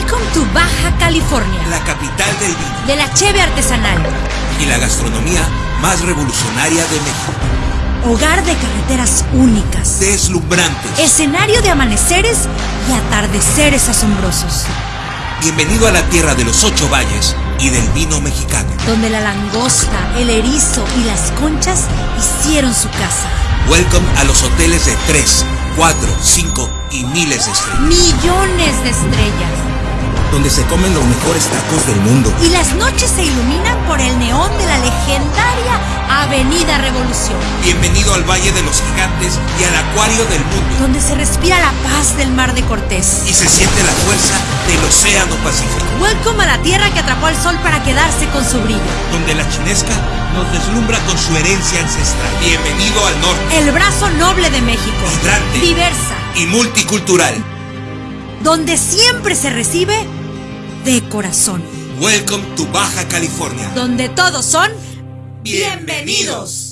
to Baja California, la capital del vino de la cheve artesanal, y la gastronomía más revolucionaria de México. hogar de carreteras únicas, Deslumbrantes. escenario de amaneceres y atardeceres asombrosos, Bienvenido a la tierra de los ocho valles y del vino mexicano. donde la langosta, el erizo y las conchas hicieron su casa. Welcome a los hoteles de 3, 4, 5 y miles de estrellas. Millones de estrellas. Donde se comen los mejores tacos del mundo. Y las noches se iluminan por el neón de la legendaria Avenida Revolución, Bienvenido al Valle de los Gigantes y al Acuario del Mundo. donde se respira la paz del Mar de Cortés. Y se siente la fuerza del Océano Pacífico. Welcome a la tierra que atrapó al sol para quedarse con su brillo. Donde la chinesca nos deslumbra con su herencia ancestral. Bienvenido al norte. El brazo noble de México. Vibrante. Diversa. Y multicultural. Donde siempre se recibe de corazón. Welcome to Baja California. Donde todos son Bienvenidos.